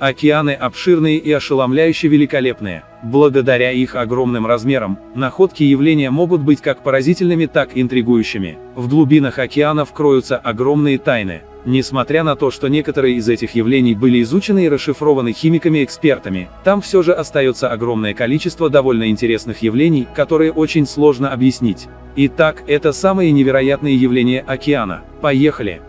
Океаны обширные и ошеломляюще великолепные. Благодаря их огромным размерам, находки явления могут быть как поразительными, так и интригующими. В глубинах океанов кроются огромные тайны. Несмотря на то, что некоторые из этих явлений были изучены и расшифрованы химиками-экспертами, там все же остается огромное количество довольно интересных явлений, которые очень сложно объяснить. Итак, это самые невероятные явления океана. Поехали!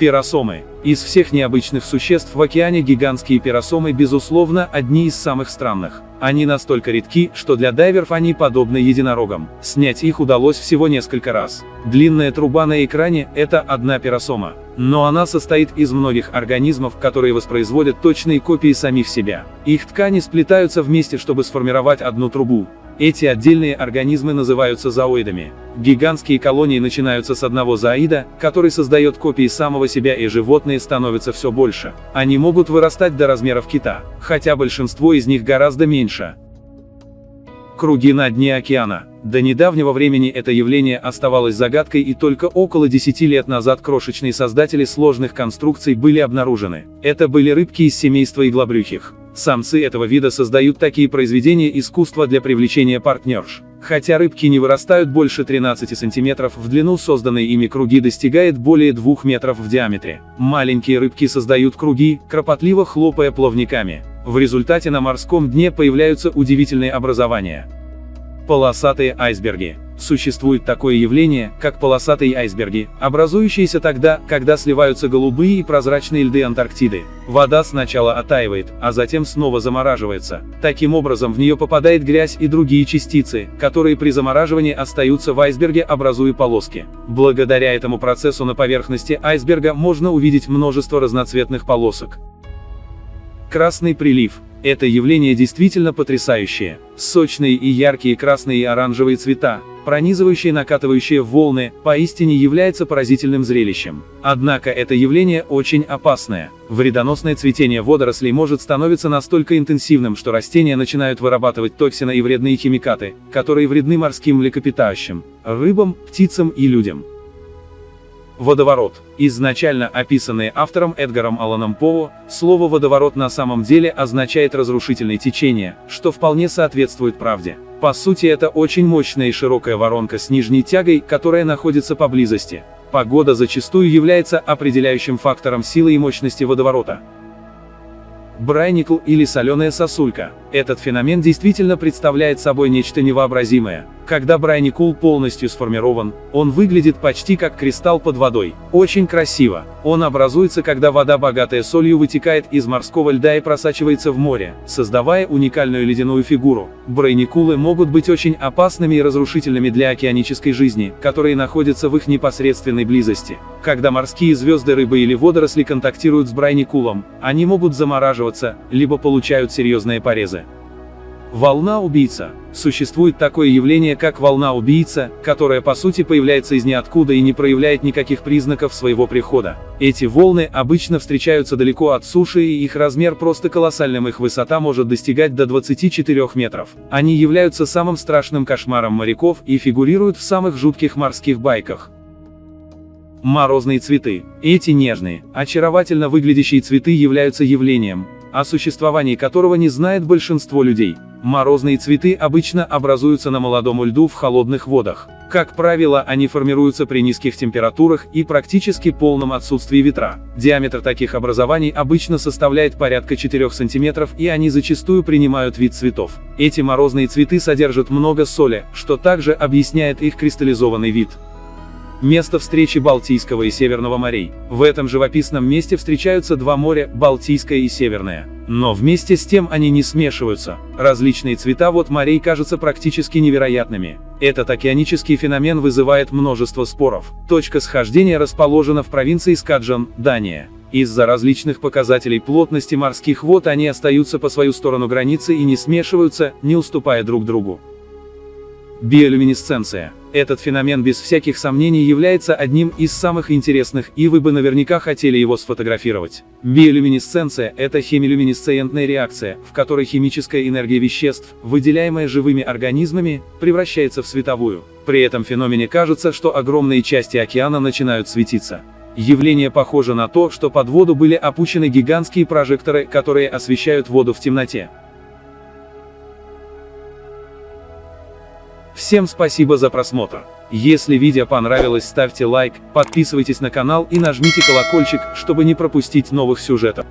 Пиросомы. Из всех необычных существ в океане гигантские пиросомы безусловно одни из самых странных. Они настолько редки, что для дайверов они подобны единорогам. Снять их удалось всего несколько раз. Длинная труба на экране – это одна пиросома. Но она состоит из многих организмов, которые воспроизводят точные копии самих себя. Их ткани сплетаются вместе, чтобы сформировать одну трубу. Эти отдельные организмы называются зооидами. Гигантские колонии начинаются с одного зооида, который создает копии самого себя и животные становятся все больше. Они могут вырастать до размеров кита, хотя большинство из них гораздо меньше. Круги на дне океана. До недавнего времени это явление оставалось загадкой и только около 10 лет назад крошечные создатели сложных конструкций были обнаружены. Это были рыбки из семейства иглобрюхих. Самцы этого вида создают такие произведения искусства для привлечения партнерш. Хотя рыбки не вырастают больше 13 сантиметров в длину, созданные ими круги достигает более 2 метров в диаметре. Маленькие рыбки создают круги, кропотливо хлопая плавниками. В результате на морском дне появляются удивительные образования. Полосатые айсберги. Существует такое явление, как полосатые айсберги, образующиеся тогда, когда сливаются голубые и прозрачные льды Антарктиды. Вода сначала оттаивает, а затем снова замораживается. Таким образом в нее попадает грязь и другие частицы, которые при замораживании остаются в айсберге, образуя полоски. Благодаря этому процессу на поверхности айсберга можно увидеть множество разноцветных полосок. Красный прилив. Это явление действительно потрясающее. Сочные и яркие красные и оранжевые цвета, пронизывающие накатывающие волны, поистине является поразительным зрелищем. Однако это явление очень опасное. Вредоносное цветение водорослей может становиться настолько интенсивным, что растения начинают вырабатывать токсины и вредные химикаты, которые вредны морским млекопитающим, рыбам, птицам и людям. Водоворот. Изначально описанное автором Эдгаром Алланом Поу, слово «водоворот» на самом деле означает разрушительное течение, что вполне соответствует правде. По сути это очень мощная и широкая воронка с нижней тягой, которая находится поблизости. Погода зачастую является определяющим фактором силы и мощности водоворота. Брайникл или соленая сосулька. Этот феномен действительно представляет собой нечто невообразимое. Когда брайникул полностью сформирован, он выглядит почти как кристалл под водой. Очень красиво. Он образуется, когда вода, богатая солью, вытекает из морского льда и просачивается в море, создавая уникальную ледяную фигуру. Брайникулы могут быть очень опасными и разрушительными для океанической жизни, которые находятся в их непосредственной близости. Когда морские звезды, рыбы или водоросли контактируют с брайникулом, они могут замораживаться, либо получают серьезные порезы. Волна-убийца. Существует такое явление, как волна-убийца, которая по сути появляется из ниоткуда и не проявляет никаких признаков своего прихода. Эти волны обычно встречаются далеко от суши и их размер просто колоссальным, их высота может достигать до 24 метров. Они являются самым страшным кошмаром моряков и фигурируют в самых жутких морских байках. Морозные цветы. Эти нежные, очаровательно выглядящие цветы являются явлением, о существовании которого не знает большинство людей. Морозные цветы обычно образуются на молодом льду в холодных водах. Как правило, они формируются при низких температурах и практически полном отсутствии ветра. Диаметр таких образований обычно составляет порядка 4 см и они зачастую принимают вид цветов. Эти морозные цветы содержат много соли, что также объясняет их кристаллизованный вид. Место встречи Балтийского и Северного морей. В этом живописном месте встречаются два моря, Балтийское и Северное. Но вместе с тем они не смешиваются. Различные цвета вот морей кажутся практически невероятными. Этот океанический феномен вызывает множество споров. Точка схождения расположена в провинции Скаджан, Дания. Из-за различных показателей плотности морских вод они остаются по свою сторону границы и не смешиваются, не уступая друг другу. Биолюминесценция. Этот феномен без всяких сомнений является одним из самых интересных, и вы бы наверняка хотели его сфотографировать. Биолюминесценция – это хемилюминесцентная реакция, в которой химическая энергия веществ, выделяемая живыми организмами, превращается в световую. При этом феномене кажется, что огромные части океана начинают светиться. Явление похоже на то, что под воду были опущены гигантские прожекторы, которые освещают воду в темноте. Всем спасибо за просмотр. Если видео понравилось ставьте лайк, подписывайтесь на канал и нажмите колокольчик, чтобы не пропустить новых сюжетов.